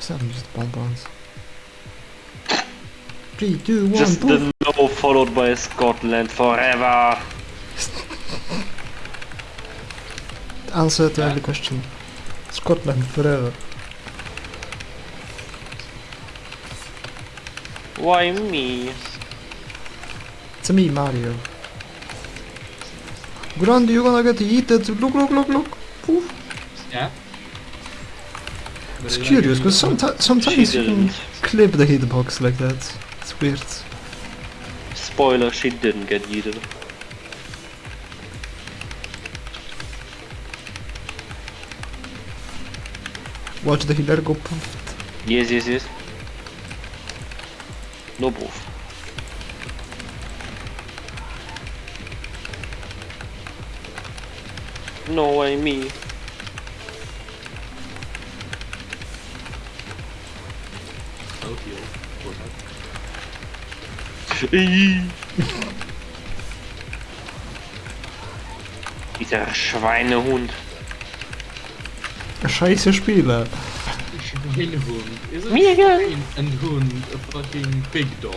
Is that just bonbons? Three, two, one, Just poof! the no followed by Scotland forever. Answer to every question. Scotland forever. Why me? It's me, Mario. Grundy, you're gonna get eaten. Look, look, look, look. Poof. Yeah. It's curious, because sometimes sometimes you can clip the hitbox like that. It's weird. Spoiler, she didn't get yeeted. Watch the healer go poof. Yes, yes, yes. No proof. No way, me. That. Dieser Schweinehund. Scheiße Spiele. Schweinehund. Isn't Miguel. Schwein and Hund a fucking big dog?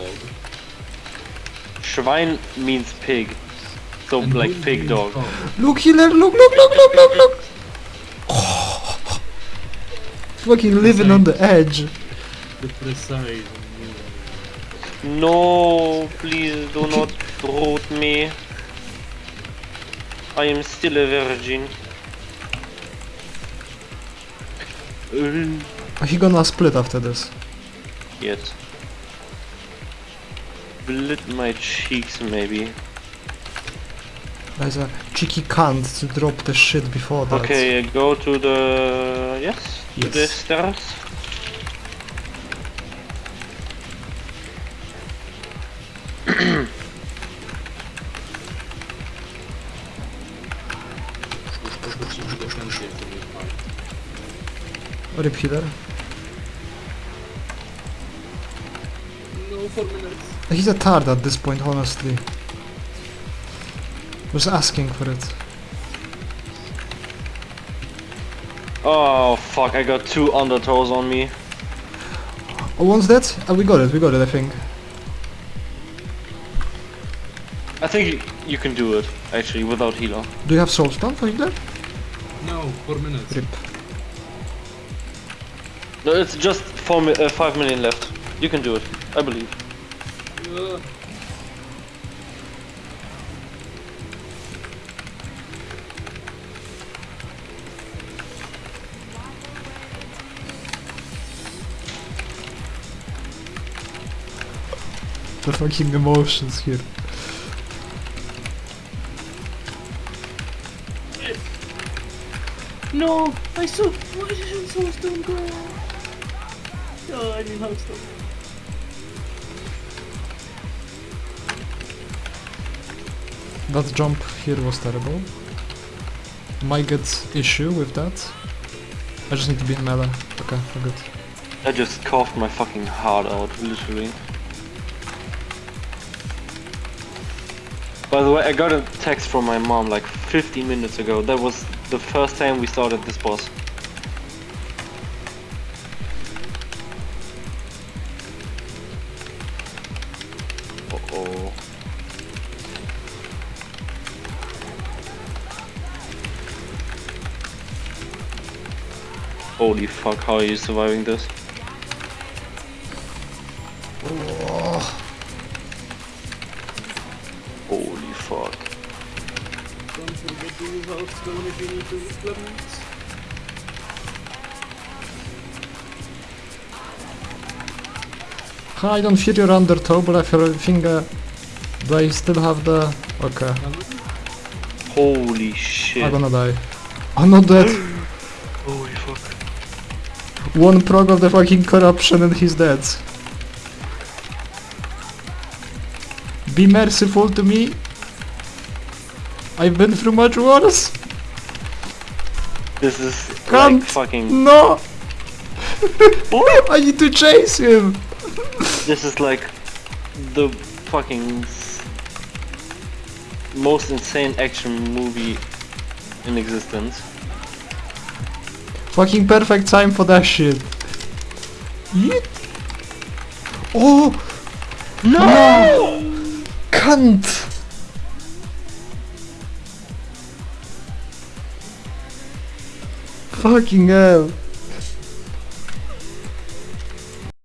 Schwein means pig. So And like pig means dog. Look healer, look, look, look, look, look, look! Oh. Fucking living on the edge. The precise. No, please do not root me. I am still a virgin. Uh, He gonna split after this. Yet. Blit my cheeks maybe. There's a cheeky cunt to drop the shit before that. Okay, go to the... yes? To the stairs? Rip healer. No, four minutes. He's a tard at this point, honestly. Was asking for it. Oh fuck, I got two undertows on me. Oh, one's dead? Oh, we got it, we got it, I think. I think y- you can do it, actually, without healer. Do you have soul stone for healer? No, four minutes. Rip. No, it's just four mi uh, five million left. You can do it, I believe. Uh, The fucking emotions here. no, I saw. Why didn't Soulstone go? Oh, I mean Healthstone. That jump here was terrible. Might get issue with that. I just need to be in melee. Okay, we're good. I just coughed my fucking heart out, literally. By the way, I got a text from my mom like 15 minutes ago. That was the first time we started this boss. Holy fuck, how are you surviving this? Holy fuck. Don't forget to use Healthstone if you need to use Clemens. I don't feel your undertow, but I feel think uh, do I still have the... Okay, Holy shit. I'm gonna die. I'm not dead. One prog of the fucking corruption and he's dead. Be merciful to me. I've been through much worse. This is Can't. like fucking. No! I need to chase him! This is like the fucking most insane action movie in existence. Fucking perfect time for that shit. Yeet. Oh! No! no! Cunt! Fucking hell.